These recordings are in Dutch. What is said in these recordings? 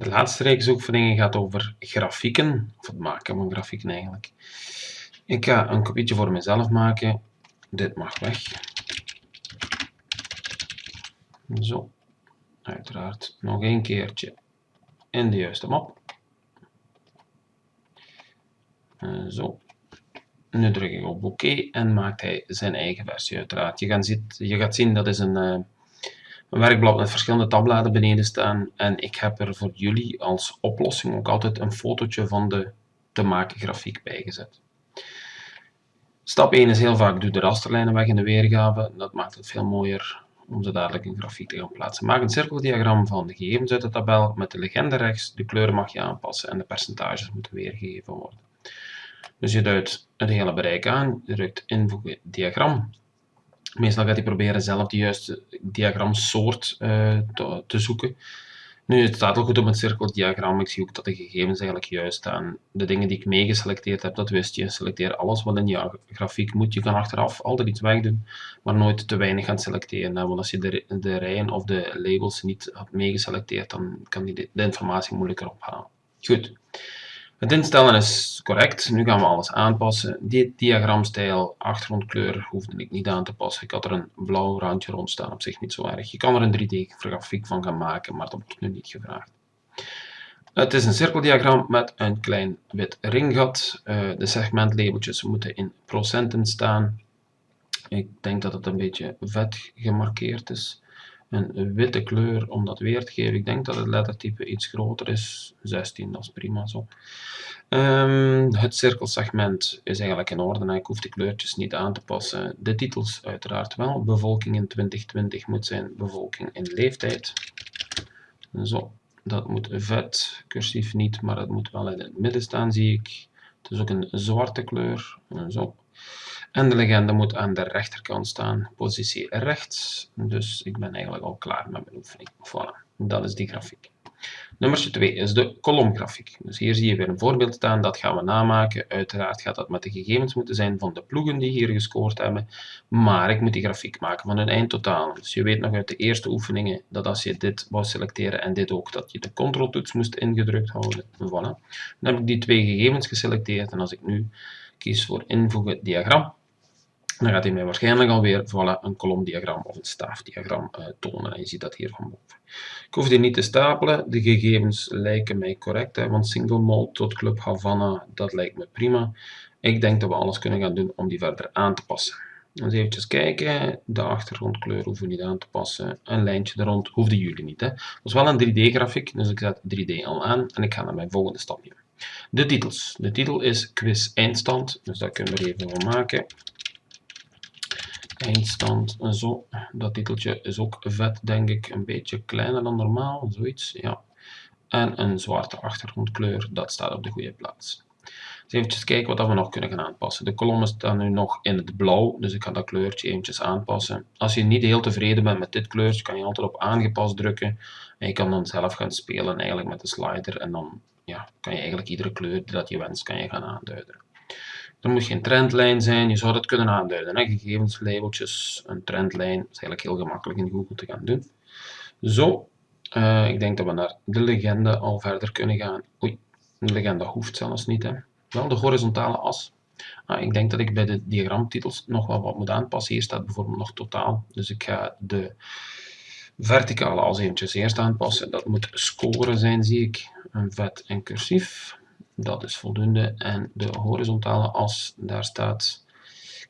De laatste reeks oefeningen gaat over grafieken, of het maken van grafieken eigenlijk. Ik ga een kopietje voor mezelf maken. Dit mag weg. Zo. Uiteraard nog een keertje in de juiste map. Zo. Nu druk ik op oké en maakt hij zijn eigen versie uiteraard. Je gaat, zien, je gaat zien dat is een, uh, een werkblad met verschillende tabbladen beneden staan. En ik heb er voor jullie als oplossing ook altijd een fotootje van de te maken grafiek bijgezet. Stap 1 is heel vaak doe de rasterlijnen weg in de weergave. Dat maakt het veel mooier om ze dadelijk in grafiek te gaan plaatsen. Maak een cirkeldiagram van de gegevens uit de tabel met de legende rechts. De kleuren mag je aanpassen en de percentages moeten weergegeven worden. Dus je duidt het hele bereik aan, je drukt invoegen diagram. Meestal gaat hij proberen zelf de juiste diagramsoort uh, te, te, zoeken. Nu, het staat al goed op het cirkeldiagram. Ik zie ook dat de gegevens eigenlijk juist staan. De dingen die ik meegeselecteerd heb, dat wist je. Selecteer alles wat in je grafiek moet. Je kan achteraf altijd iets wegdoen, maar nooit te weinig gaan selecteren. Want als je de, de rijen of de labels niet had meegeselecteerd, dan kan je de informatie moeilijker ophalen. Goed. Het instellen is correct. Nu gaan we alles aanpassen. Die diagramstijl, achtergrondkleur hoefde ik niet aan te passen. Ik had er een blauw randje rond staan, op zich niet zo erg. Je kan er een 3D-grafiek van gaan maken, maar dat wordt nu niet gevraagd. Het is een cirkeldiagram met een klein wit ringgat. Uh, de segmentlabeltjes moeten in procenten staan. Ik denk dat het een beetje vet gemarkeerd is een witte kleur om dat weer te geven. Ik denk dat het lettertype iets groter is. 16, dat is prima zo. Um, het cirkelsegment is eigenlijk in orde. Ik hoef de kleurtjes niet aan te passen. De titels uiteraard wel. Bevolking in 2020 moet zijn bevolking in leeftijd. Zo, dat moet vet. Cursief niet, maar het moet wel in het midden staan, zie ik. Het is ook een zwarte kleur. Zo. En de legende moet aan de rechterkant staan, positie rechts. Dus ik ben eigenlijk al klaar met mijn oefening. Voilà, dat is die grafiek. Nummer 2 is de kolomgrafiek. Dus hier zie je weer een voorbeeld staan, dat gaan we namaken. Uiteraard gaat dat met de gegevens moeten zijn van de ploegen die hier gescoord hebben. Maar ik moet die grafiek maken van hun eindtotaal. Dus je weet nog uit de eerste oefeningen dat als je dit wou selecteren en dit ook, dat je de controltoets moest ingedrukt houden. Voilà. Dan heb ik die twee gegevens geselecteerd en als ik nu kies voor invoegen diagram, dan gaat hij mij waarschijnlijk alweer voilà, een kolomdiagram of een staafdiagram uh, tonen. En je ziet dat hier van boven. Ik hoef die niet te stapelen. De gegevens lijken mij correct. Hè, want single mode tot Club Havana, dat lijkt me prima. Ik denk dat we alles kunnen gaan doen om die verder aan te passen. Dus even kijken. De achtergrondkleur hoeven we niet aan te passen. Een lijntje er rond hoefden jullie niet. Hè. Dat is wel een 3D-grafiek, dus ik zet 3D al aan. En ik ga naar mijn volgende stapje. De titels. De titel is quiz eindstand. Dus dat kunnen we even van maken eindstand zo. Dat titeltje is ook vet, denk ik. Een beetje kleiner dan normaal, zoiets. Ja. En een zwarte achtergrondkleur, dat staat op de goede plaats. Dus even kijken wat we nog kunnen gaan aanpassen. De kolommen staan nu nog in het blauw, dus ik ga dat kleurtje eventjes aanpassen. Als je niet heel tevreden bent met dit kleurtje, kan je altijd op aangepast drukken. En je kan dan zelf gaan spelen eigenlijk met de slider. En dan ja, kan je eigenlijk iedere kleur die dat je wenst, kan je gaan aanduiden. Er moet geen trendlijn zijn, je zou dat kunnen aanduiden. Hè? Gegevenslabeltjes, een trendlijn, dat is eigenlijk heel gemakkelijk in Google te gaan doen. Zo, uh, ik denk dat we naar de legende al verder kunnen gaan. Oei, de legende hoeft zelfs niet. Hè? Wel de horizontale as. Ah, ik denk dat ik bij de diagramtitels nog wel wat moet aanpassen. Hier staat bijvoorbeeld nog totaal. Dus ik ga de verticale as eventjes eerst aanpassen. Dat moet scoren zijn, zie ik. Een vet en cursief. Dat is voldoende. En de horizontale as, daar staat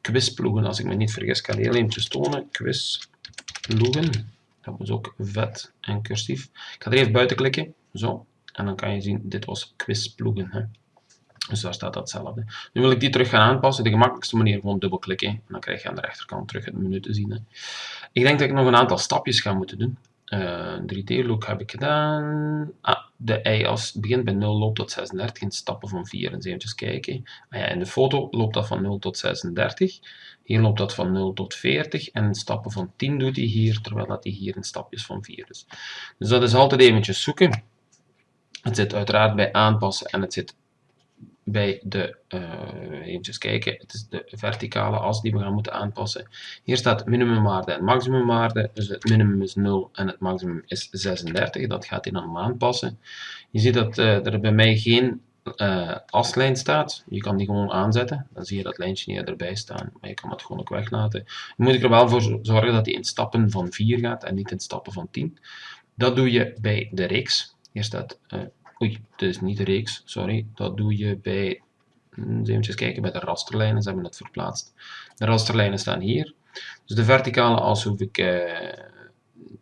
quizploegen. Als ik me niet vergis, kan ik heel eventjes tonen. Quizploegen. Dat was ook vet en cursief. Ik ga er even buiten klikken. Zo. En dan kan je zien, dit was quizploegen. Hè. Dus daar staat datzelfde. Nu wil ik die terug gaan aanpassen. De gemakkelijkste manier gewoon dubbelklikken. En dan krijg je aan de rechterkant terug het menu te zien. Hè. Ik denk dat ik nog een aantal stapjes ga moeten doen. Uh, eh, 3D-look heb ik gedaan. Ah, de y-as begint bij 0, loopt tot 36 in stappen van 4. Eens even kijken. Ah ja, in de foto loopt dat van 0 tot 36. Hier loopt dat van 0 tot 40. En in stappen van 10 doet hij hier, terwijl dat hij hier in stapjes van 4 is. Dus dat is altijd eventjes zoeken. Het zit uiteraard bij aanpassen en het zit bij de, uh, eventjes kijken, het is de verticale as die we gaan moeten aanpassen. Hier staat minimumwaarde en maximumwaarde, dus het minimum is 0 en het maximum is 36, dat gaat hij dan aanpassen. Je ziet dat uh, er bij mij geen uh, aslijn staat. Je kan die gewoon aanzetten, dan zie je dat lijntje niet erbij staan, maar je kan het gewoon ook weglaten. Dan moet ik er wel voor zorgen dat hij in stappen van 4 gaat en niet in stappen van 10. Dat doe je bij de reeks. Hier staat Oei, dit is niet reeks, sorry. Dat doe je bij, hmm, even kijken, bij de rasterlijnen, ze hebben het verplaatst. De rasterlijnen staan hier. Dus de verticale as hoef ik, eh,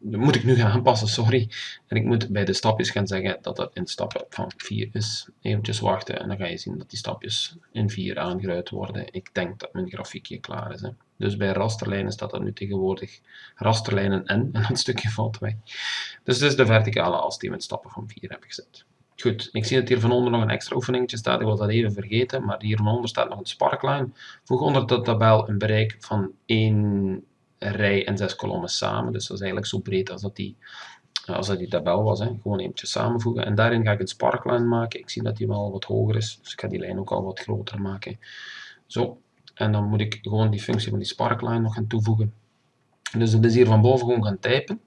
moet ik nu gaan aanpassen, sorry. En ik moet bij de stapjes gaan zeggen dat dat in stappen van 4 is. Eventjes wachten en dan ga je zien dat die stapjes in 4 aangeruid worden. Ik denk dat mijn grafiekje klaar is. Hè. Dus bij rasterlijnen staat dat nu tegenwoordig rasterlijnen n en dat stukje valt weg. Dus dit is de verticale as die we in stappen van 4 hebben gezet. Goed, ik zie dat hier van onder nog een extra oefeningetje staat, ik was dat even vergeten, maar hier van onder staat nog een sparkline. Voeg onder de tabel een bereik van 1 rij en 6 kolommen samen, dus dat is eigenlijk zo breed als dat die, als dat die tabel was. Hè. Gewoon eventjes samenvoegen en daarin ga ik een sparkline maken. Ik zie dat die wel wat hoger is, dus ik ga die lijn ook al wat groter maken. Zo, en dan moet ik gewoon die functie van die sparkline nog gaan toevoegen. Dus dat is hier van boven gewoon gaan typen.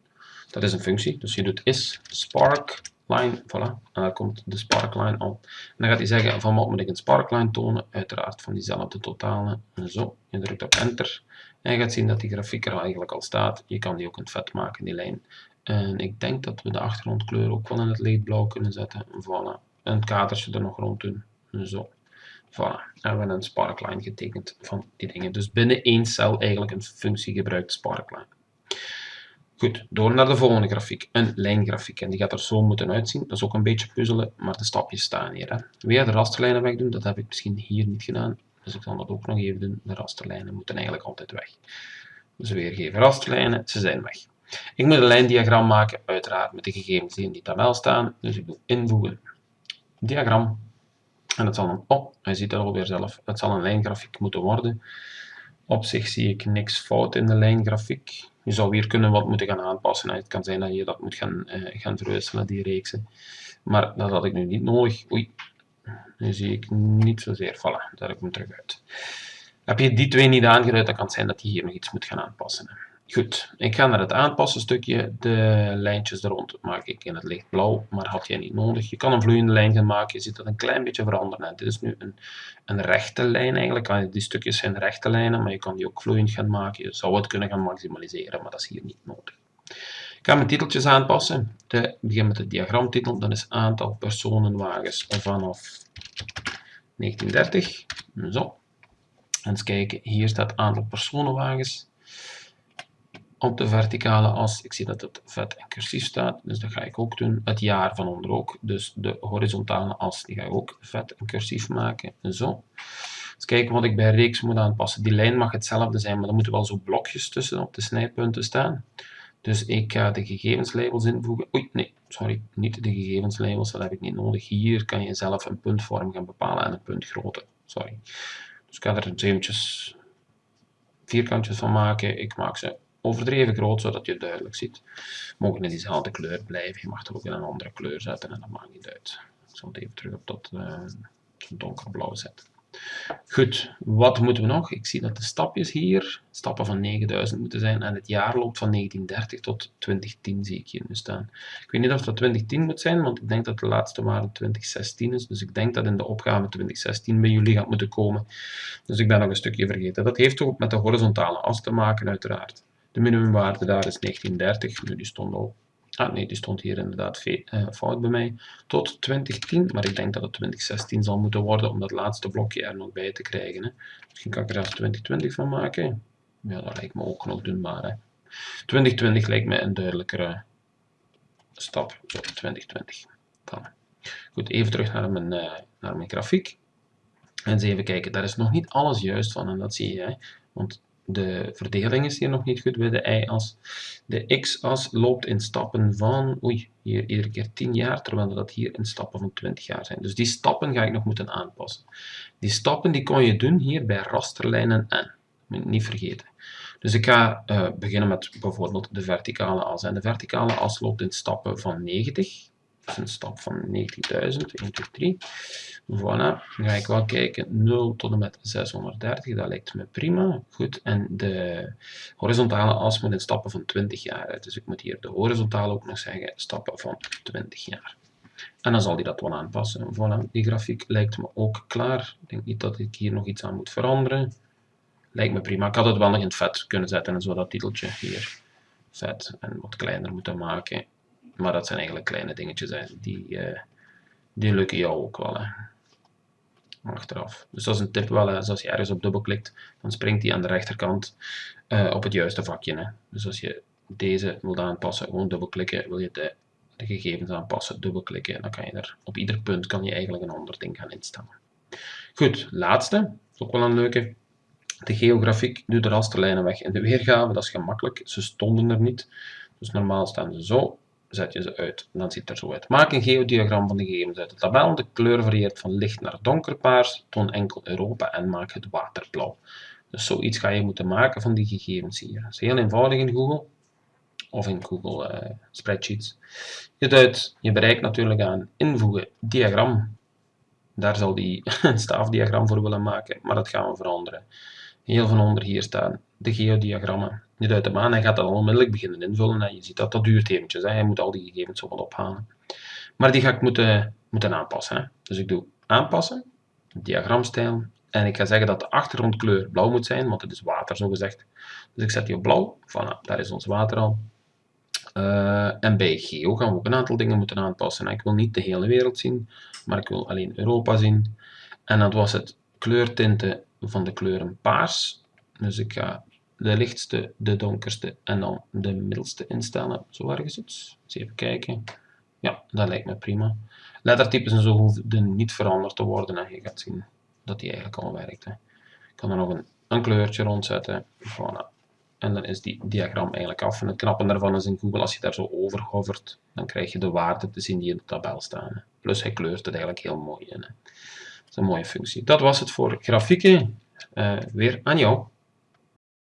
Dat is een functie, dus je doet is spark line, voilà, en daar komt de sparkline op. En dan gaat hij zeggen, van wat moet ik een sparkline tonen? Uiteraard van diezelfde totalen. En zo, je drukt op enter. En je gaat zien dat die grafiek er eigenlijk al staat. Je kan die ook in het vet maken, die lijn. En ik denk dat we de achtergrondkleur ook wel in het lichtblauw kunnen zetten. Voilà. En het kadertje er nog rond doen. Zo. Voilà. En we hebben een sparkline getekend van die dingen. Dus binnen één cel eigenlijk een functie gebruikt sparkline. Goed, door naar de volgende grafiek, een lijngrafiek. En die gaat er zo moeten uitzien. Dat is ook een beetje puzzelen, maar de stapjes staan hier. Hè. Je de rasterlijnen wegdoen? Dat heb ik misschien hier niet gedaan. Dus ik zal dat ook nog even doen. De rasterlijnen moeten eigenlijk altijd weg. Dus weergeven rasterlijnen, ze zijn weg. Ik moet een lijndiagram maken, uiteraard met de gegevens die in die tabel staan. Dus ik doe invoegen, diagram. En het zal een, oh, hij ziet het alweer zelf, het zal een lijngrafiek moeten worden. Op zich zie ik niks fout in de lijngrafiek. Je zou weer kunnen wat moeten gaan aanpassen. Het kan zijn dat je dat moet gaan, uh, gaan verwisselen, die reeksen. Maar dat had ik nu niet nodig. Oei, nu zie ik niet zozeer. Voilà, daar heb ik hem terug uit. Heb je die twee niet aangeduid, dan kan het zijn dat je hier nog iets moet gaan aanpassen. Goed, ik ga naar het aanpassen stukje. De lijntjes er rond maak ik in het lichtblauw, maar had jij niet nodig. Je kan een vloeiende lijn gaan maken, je ziet dat een klein beetje veranderen. Dit is nu een, een rechte lijn eigenlijk. Die stukjes zijn rechte lijnen, maar je kan die ook vloeiend gaan maken. Je zou het kunnen gaan maximaliseren, maar dat is hier niet nodig. Ik ga mijn titeltjes aanpassen. De, begin met de diagramtitel, dat is aantal personenwagens vanaf 1930. Zo. En eens kijken, hier staat aantal personenwagens op de verticale as. Ik zie dat het vet en cursief staat, dus dat ga ik ook doen. Het jaar van onder ook, dus de horizontale as, die ga ik ook vet en cursief maken. Zo. Eens kijken wat ik bij reeks moet aanpassen. Die lijn mag hetzelfde zijn, maar er moeten wel zo blokjes tussen op de snijpunten staan. Dus ik ga de gegevenslabels invoegen. Oei, nee, sorry, niet de gegevenslabels, dat heb ik niet nodig. Hier kan je zelf een puntvorm gaan bepalen en een puntgrootte. Sorry. Dus ik ga er eventjes vierkantjes van maken. Ik maak ze overdreven groot, zodat je het duidelijk ziet. Mogen in diezelfde kleur blijven. Je mag er ook in een andere kleur zetten en dat maakt niet uit. Ik zal het even terug op dat uh, donkerblauw zetten. Goed, wat moeten we nog? Ik zie dat de stapjes hier, stappen van 9000 moeten zijn en het jaar loopt van 1930 tot 2010 zie ik hier nu staan. Ik weet niet of dat 2010 moet zijn, want ik denk dat de laatste waarde 2016 is, dus ik denk dat in de opgave 2016 bij jullie gaat moeten komen. Dus ik ben nog een stukje vergeten. Dat heeft ook met de horizontale as te maken uiteraard. De minimumwaarde daar is 1930, nu die stond al. Ah nee, die stond hier inderdaad uh, fout bij mij. Tot 2010, maar ik denk dat het 2016 zal moeten worden om dat laatste blokje er nog bij te krijgen. Hè. Misschien kan ik er zelfs 2020 van maken. Ja, dat lijkt me ook nog doenbaar. Hè. 2020 lijkt me een duidelijkere stap. Zo, 2020. Dan. Goed, even terug naar mijn, uh, naar mijn grafiek. En eens even kijken, daar is nog niet alles juist van en dat zie je. Want de verdeling is hier nog niet goed bij de y-as. De x-as loopt in stappen van, oei, hier iedere keer 10 jaar, terwijl dat hier in stappen van 20 jaar zijn. Dus die stappen ga ik nog moeten aanpassen. Die stappen die kon je doen hier bij rasterlijnen n. Niet vergeten. Dus ik ga uh, beginnen met bijvoorbeeld de verticale as. En de verticale as loopt in stappen van 90. Is een stap van 19.000, 1, 2, 3. Voilà, dan ga ik wel kijken, 0 tot en met 630, dat lijkt me prima. Goed, en de horizontale as moet in stappen van 20 jaar. Dus ik moet hier de horizontale ook nog zeggen, stappen van 20 jaar. En dan zal die dat wel aanpassen. Voilà, die grafiek lijkt me ook klaar. Ik denk niet dat ik hier nog iets aan moet veranderen. Lijkt me prima. Ik had het wel nog in vet kunnen zetten en zo dat titeltje hier vet en wat kleiner moeten maken. Maar dat zijn eigenlijk kleine dingetjes, hè. Die, uh, die lukken jou ook wel. Hè. Achteraf. Dus dat is een tip wel, hè. Dus als je ergens op dubbelklikt, dan springt hij aan de rechterkant uh, op het juiste vakje. Hè. Dus als je deze wilt aanpassen, gewoon dubbelklikken, wil je de, de gegevens aanpassen, dubbelklikken, dan kan je er op ieder punt kan je eigenlijk een ander ding gaan instellen. Goed, laatste, is ook wel een leuke. De geografiek, doe de rasterlijnen weg in de weergave, dat is gemakkelijk, ze stonden er niet. Dus normaal staan ze zo, zet je ze uit. dan ziet het er zo uit. Maak een geodiagram van de gegevens uit de tabel. De kleur varieert van licht naar donkerpaars. Toon enkel Europa en maak het waterblauw. Dus zoiets ga je moeten maken van die gegevens hier. Dat is heel eenvoudig in Google. Of in Google uh, Spreadsheets. Je duidt je bereik natuurlijk aan invoegen diagram. Daar zal die een staafdiagram voor willen maken, maar dat gaan we veranderen. Heel van onder hier staan de geodiagrammen. Je duidt hem aan en gaat dat onmiddellijk beginnen invullen. En je ziet dat dat duurt eventjes. Hè. Je moet al die gegevens wat ophalen. Maar die ga ik moeten, moeten aanpassen. Hè. Dus ik doe aanpassen, diagramstijl. En ik ga zeggen dat de achtergrondkleur blauw moet zijn, want het is water zo gezegd. Dus ik zet die op blauw. Voilà, daar is ons water al. Uh, en bij geo gaan we ook een aantal dingen moeten aanpassen. Ik wil niet de hele wereld zien, maar ik wil alleen Europa zien. En dat was het kleurtinten van de kleuren paars. Dus ik ga de lichtste, de donkerste en dan de middelste instellen. Zo ergens iets. Eens even kijken. Ja, dat lijkt me prima. Lettertypes en zo hoeven niet veranderd te worden. En je gaat zien dat die eigenlijk al werkt. Ik kan er nog een, een kleurtje rondzetten. Voilà. En dan is die diagram eigenlijk af. En het knappe daarvan is in Google, als je daar zo over hovert, dan krijg je de waarden te zien die in de tabel staan. Plus hij kleurt het eigenlijk heel mooi in. Hè. Dat is een mooie functie. Dat was het voor grafieken. Uh, weer aan jou.